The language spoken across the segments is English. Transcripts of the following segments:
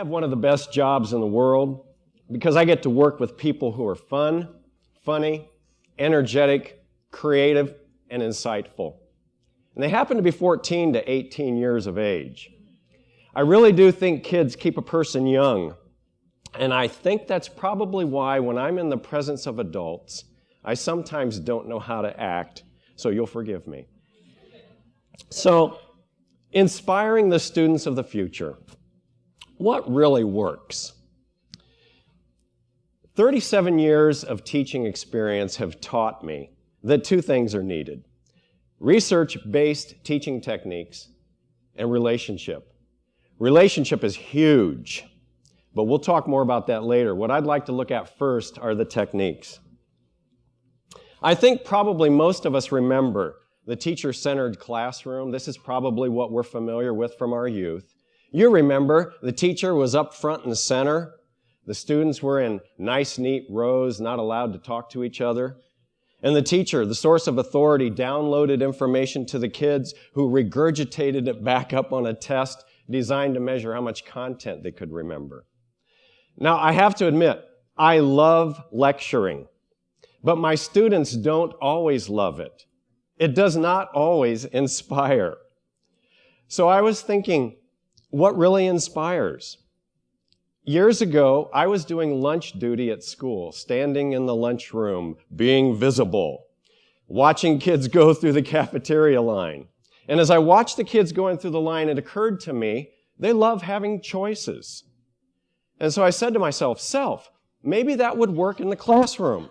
have one of the best jobs in the world because I get to work with people who are fun, funny, energetic, creative, and insightful. And they happen to be 14 to 18 years of age. I really do think kids keep a person young. And I think that's probably why when I'm in the presence of adults, I sometimes don't know how to act, so you'll forgive me. So, inspiring the students of the future. What really works? 37 years of teaching experience have taught me that two things are needed research based teaching techniques and relationship. Relationship is huge, but we'll talk more about that later. What I'd like to look at first are the techniques. I think probably most of us remember the teacher centered classroom. This is probably what we're familiar with from our youth. You remember the teacher was up front and center. The students were in nice, neat rows, not allowed to talk to each other. And the teacher, the source of authority, downloaded information to the kids who regurgitated it back up on a test designed to measure how much content they could remember. Now, I have to admit, I love lecturing, but my students don't always love it. It does not always inspire. So I was thinking, what really inspires? Years ago, I was doing lunch duty at school, standing in the lunchroom, being visible, watching kids go through the cafeteria line. And as I watched the kids going through the line, it occurred to me they love having choices. And so I said to myself, self, maybe that would work in the classroom.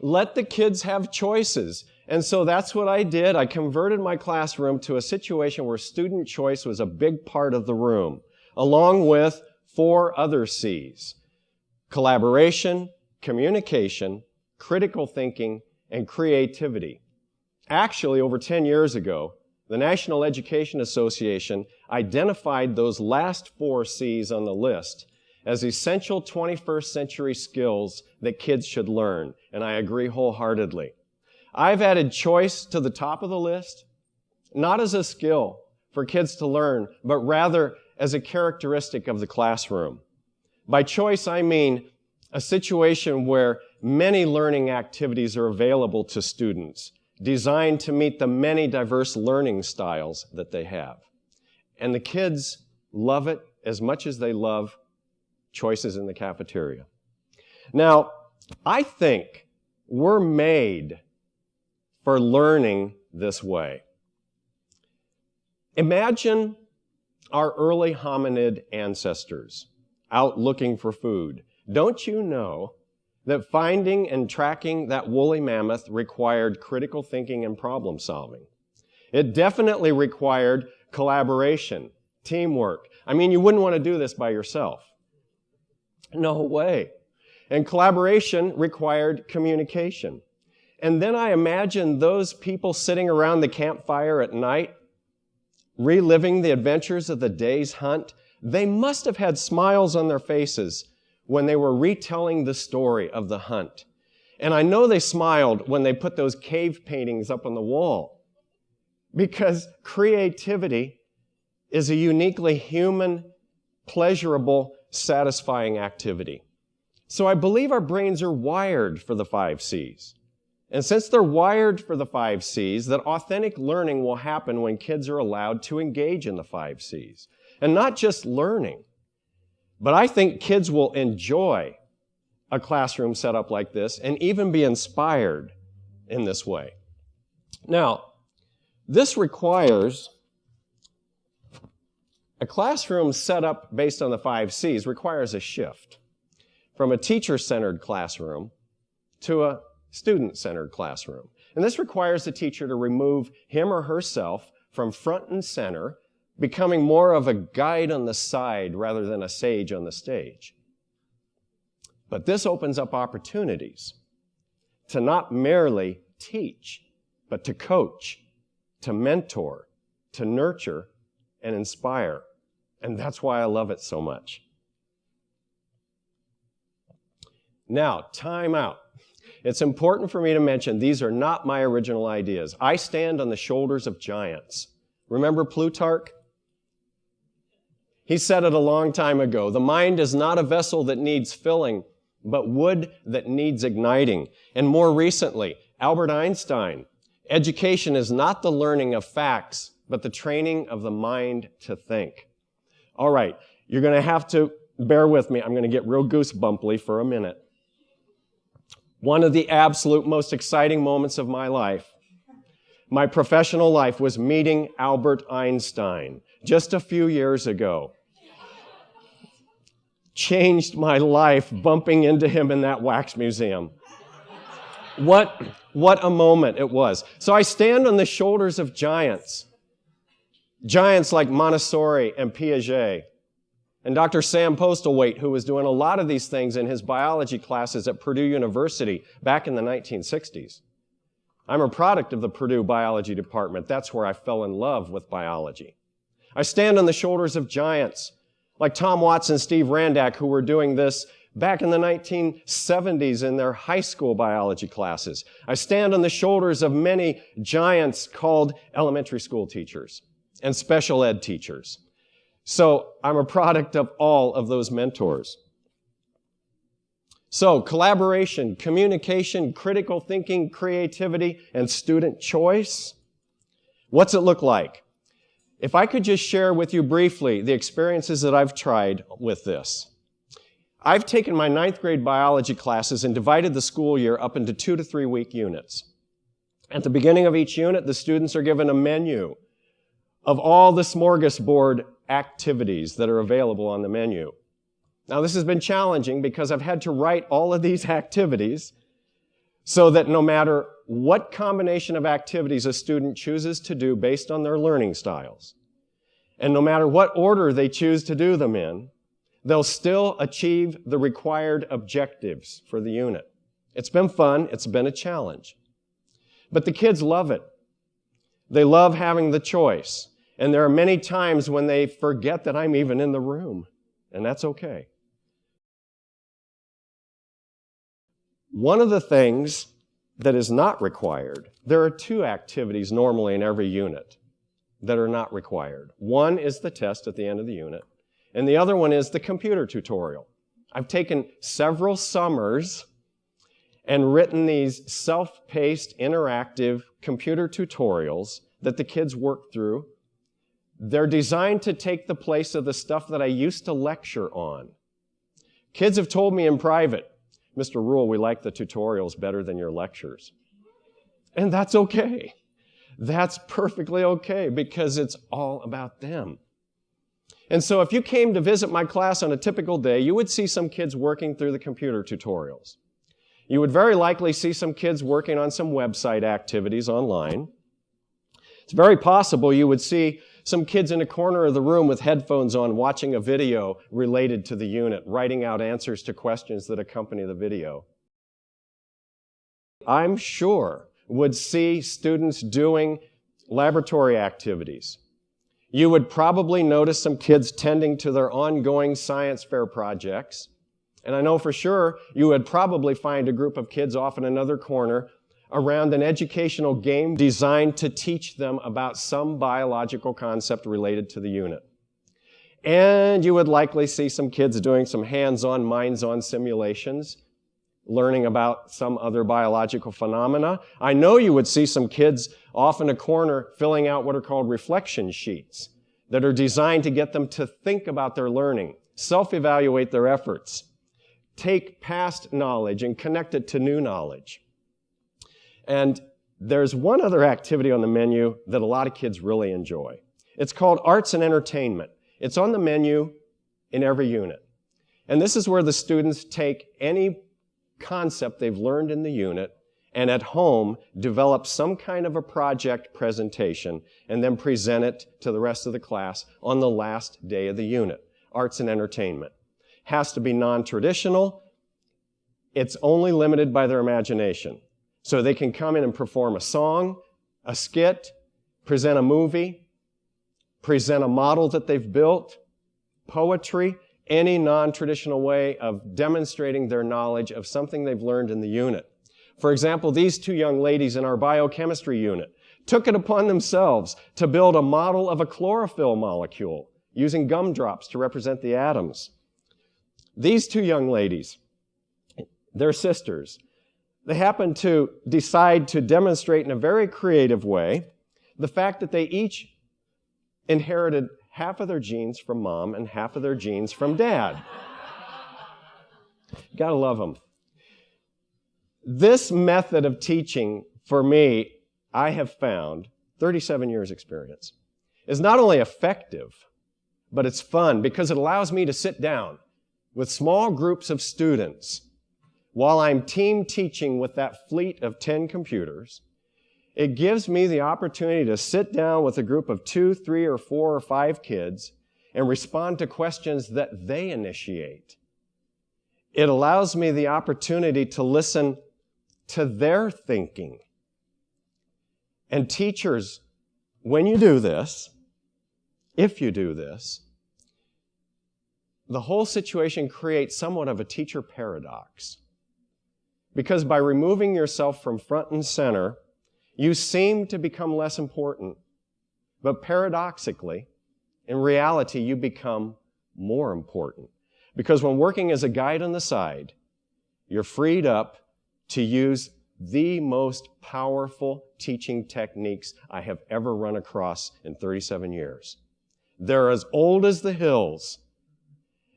Let the kids have choices. And so that's what I did. I converted my classroom to a situation where student choice was a big part of the room, along with four other C's. Collaboration, communication, critical thinking, and creativity. Actually, over 10 years ago, the National Education Association identified those last four C's on the list as essential 21st century skills that kids should learn, and I agree wholeheartedly. I've added choice to the top of the list, not as a skill for kids to learn, but rather as a characteristic of the classroom. By choice, I mean a situation where many learning activities are available to students, designed to meet the many diverse learning styles that they have. And the kids love it as much as they love choices in the cafeteria. Now, I think we're made for learning this way. Imagine our early hominid ancestors out looking for food. Don't you know that finding and tracking that woolly mammoth required critical thinking and problem solving? It definitely required collaboration, teamwork. I mean, you wouldn't want to do this by yourself. No way. And collaboration required communication. And then I imagine those people sitting around the campfire at night, reliving the adventures of the day's hunt. They must have had smiles on their faces when they were retelling the story of the hunt. And I know they smiled when they put those cave paintings up on the wall. Because creativity is a uniquely human, pleasurable, satisfying activity. So I believe our brains are wired for the five C's. And since they're wired for the five C's, that authentic learning will happen when kids are allowed to engage in the five C's. And not just learning, but I think kids will enjoy a classroom set up like this and even be inspired in this way. Now, this requires a classroom set up based on the five C's requires a shift from a teacher-centered classroom to a student-centered classroom. And this requires the teacher to remove him or herself from front and center, becoming more of a guide on the side rather than a sage on the stage. But this opens up opportunities to not merely teach, but to coach, to mentor, to nurture, and inspire. And that's why I love it so much. Now, time out. It's important for me to mention these are not my original ideas. I stand on the shoulders of giants. Remember Plutarch? He said it a long time ago. The mind is not a vessel that needs filling, but wood that needs igniting. And more recently, Albert Einstein. Education is not the learning of facts, but the training of the mind to think. All right, you're going to have to bear with me. I'm going to get real goosebumply for a minute. One of the absolute most exciting moments of my life, my professional life, was meeting Albert Einstein just a few years ago. Changed my life bumping into him in that wax museum. What, what a moment it was. So I stand on the shoulders of giants. Giants like Montessori and Piaget. And Dr. Sam Postlethwait, who was doing a lot of these things in his biology classes at Purdue University back in the 1960s. I'm a product of the Purdue Biology Department. That's where I fell in love with biology. I stand on the shoulders of giants like Tom Watson, Steve Randack, who were doing this back in the 1970s in their high school biology classes. I stand on the shoulders of many giants called elementary school teachers and special ed teachers. So I'm a product of all of those mentors. So collaboration, communication, critical thinking, creativity, and student choice. What's it look like? If I could just share with you briefly the experiences that I've tried with this. I've taken my ninth grade biology classes and divided the school year up into two to three week units. At the beginning of each unit, the students are given a menu of all the smorgasbord activities that are available on the menu. Now, this has been challenging because I've had to write all of these activities so that no matter what combination of activities a student chooses to do based on their learning styles, and no matter what order they choose to do them in, they'll still achieve the required objectives for the unit. It's been fun. It's been a challenge. But the kids love it. They love having the choice. And there are many times when they forget that I'm even in the room, and that's okay. One of the things that is not required, there are two activities normally in every unit that are not required. One is the test at the end of the unit, and the other one is the computer tutorial. I've taken several summers and written these self-paced interactive computer tutorials that the kids work through. They're designed to take the place of the stuff that I used to lecture on. Kids have told me in private, Mr. Rule, we like the tutorials better than your lectures. And that's okay. That's perfectly okay because it's all about them. And so if you came to visit my class on a typical day, you would see some kids working through the computer tutorials. You would very likely see some kids working on some website activities online. It's very possible you would see some kids in a corner of the room with headphones on watching a video related to the unit, writing out answers to questions that accompany the video. I'm sure would see students doing laboratory activities, you would probably notice some kids tending to their ongoing science fair projects. And I know for sure you would probably find a group of kids off in another corner around an educational game designed to teach them about some biological concept related to the unit. And you would likely see some kids doing some hands-on, minds-on simulations, learning about some other biological phenomena. I know you would see some kids off in a corner filling out what are called reflection sheets that are designed to get them to think about their learning, self-evaluate their efforts, take past knowledge and connect it to new knowledge. And there's one other activity on the menu that a lot of kids really enjoy. It's called arts and entertainment. It's on the menu in every unit. And this is where the students take any concept they've learned in the unit and at home develop some kind of a project presentation and then present it to the rest of the class on the last day of the unit. Arts and entertainment. Has to be non-traditional. It's only limited by their imagination. So they can come in and perform a song, a skit, present a movie, present a model that they've built, poetry, any non-traditional way of demonstrating their knowledge of something they've learned in the unit. For example, these two young ladies in our biochemistry unit took it upon themselves to build a model of a chlorophyll molecule using gumdrops to represent the atoms. These two young ladies, they're sisters. They happen to decide to demonstrate in a very creative way the fact that they each inherited half of their genes from mom and half of their genes from dad. Gotta love them. This method of teaching, for me, I have found, 37 years experience, is not only effective, but it's fun because it allows me to sit down with small groups of students while I'm team teaching with that fleet of 10 computers. It gives me the opportunity to sit down with a group of two, three, or four, or five kids and respond to questions that they initiate. It allows me the opportunity to listen to their thinking. And teachers, when you do this, if you do this, the whole situation creates somewhat of a teacher paradox. Because by removing yourself from front and center, you seem to become less important. But paradoxically, in reality, you become more important. Because when working as a guide on the side, you're freed up to use the most powerful teaching techniques I have ever run across in 37 years. They're as old as the hills.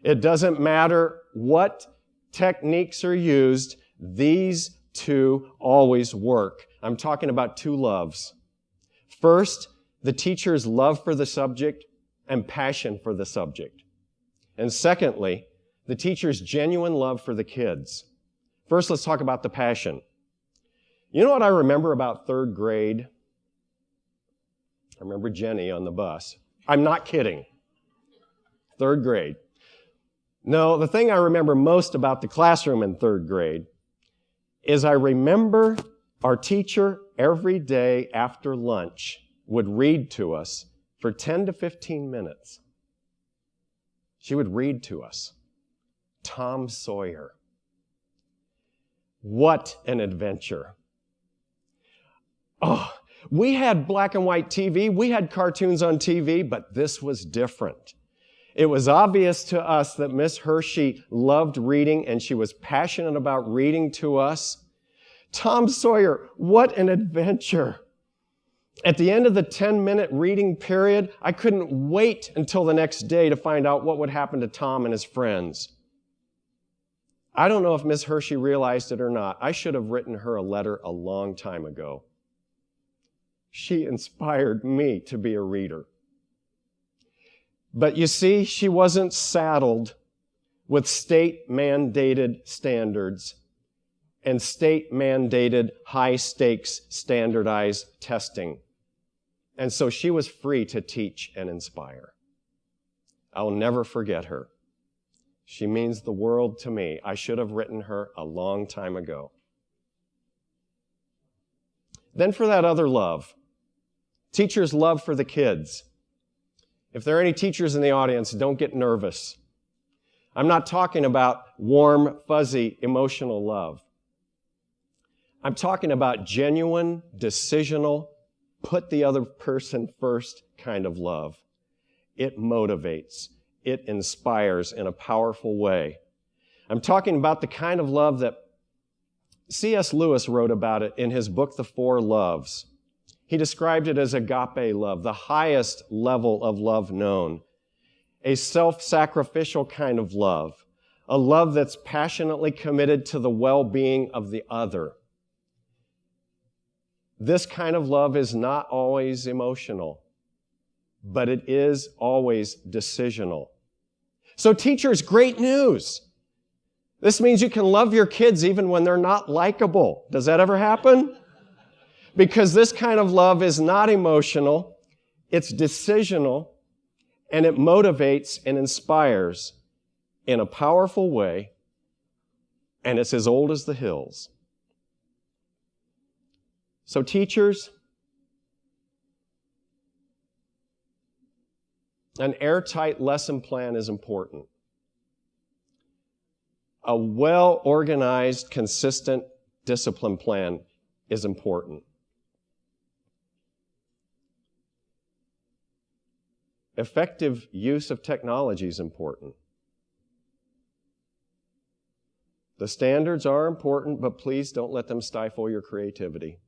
It doesn't matter what techniques are used, these two always work. I'm talking about two loves. First, the teacher's love for the subject and passion for the subject. And secondly, the teacher's genuine love for the kids. First, let's talk about the passion. You know what I remember about third grade? I remember Jenny on the bus. I'm not kidding. Third grade. No, the thing I remember most about the classroom in third grade is I remember our teacher every day after lunch would read to us for 10 to 15 minutes. She would read to us Tom Sawyer. What an adventure. Oh, we had black and white TV, we had cartoons on TV, but this was different. It was obvious to us that Miss Hershey loved reading and she was passionate about reading to us. Tom Sawyer, what an adventure. At the end of the 10 minute reading period, I couldn't wait until the next day to find out what would happen to Tom and his friends. I don't know if Miss Hershey realized it or not. I should have written her a letter a long time ago. She inspired me to be a reader. But you see, she wasn't saddled with state mandated standards and state mandated high stakes standardized testing. And so she was free to teach and inspire. I'll never forget her. She means the world to me. I should have written her a long time ago. Then for that other love, teachers' love for the kids. If there are any teachers in the audience, don't get nervous. I'm not talking about warm, fuzzy, emotional love. I'm talking about genuine, decisional, put the other person first kind of love. It motivates. It inspires in a powerful way. I'm talking about the kind of love that C.S. Lewis wrote about it in his book, The Four Loves. He described it as agape love, the highest level of love known, a self sacrificial kind of love, a love that's passionately committed to the well being of the other. This kind of love is not always emotional, but it is always decisional. So, teachers, great news. This means you can love your kids even when they're not likable. Does that ever happen? Because this kind of love is not emotional, it's decisional, and it motivates and inspires in a powerful way, and it's as old as the hills. So, teachers, an airtight lesson plan is important. A well organized, consistent discipline plan is important. Effective use of technology is important. The standards are important, but please don't let them stifle your creativity.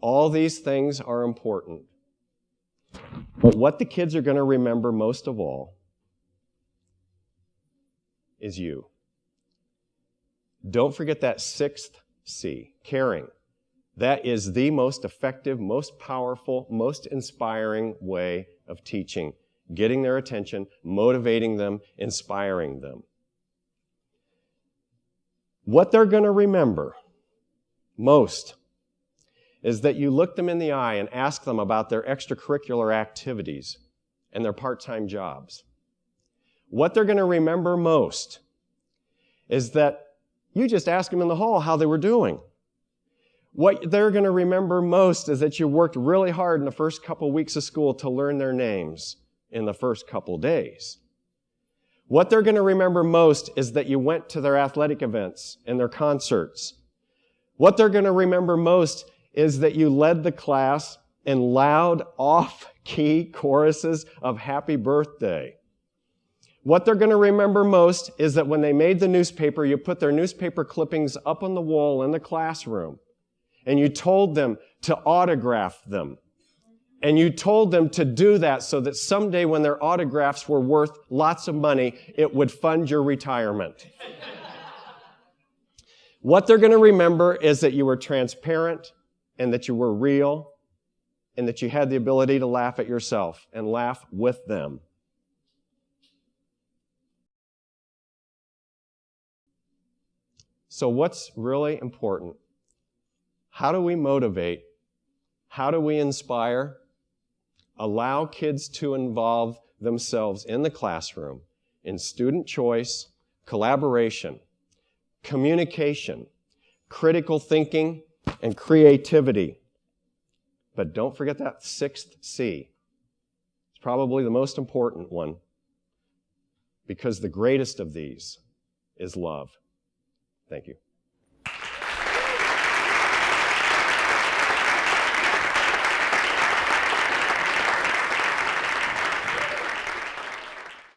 All these things are important. But what the kids are going to remember most of all is you. Don't forget that sixth C, caring. That is the most effective, most powerful, most inspiring way of teaching, getting their attention, motivating them, inspiring them. What they're going to remember most is that you look them in the eye and ask them about their extracurricular activities and their part time jobs. What they're going to remember most is that you just ask them in the hall how they were doing. What they're going to remember most is that you worked really hard in the first couple weeks of school to learn their names in the first couple days. What they're going to remember most is that you went to their athletic events and their concerts. What they're going to remember most is that you led the class in loud, off-key choruses of happy birthday. What they're going to remember most is that when they made the newspaper, you put their newspaper clippings up on the wall in the classroom and you told them to autograph them. And you told them to do that so that someday when their autographs were worth lots of money, it would fund your retirement. what they're going to remember is that you were transparent and that you were real and that you had the ability to laugh at yourself and laugh with them. So, what's really important? How do we motivate? How do we inspire? Allow kids to involve themselves in the classroom in student choice, collaboration, communication, critical thinking, and creativity. But don't forget that sixth C. It's probably the most important one because the greatest of these is love. Thank you.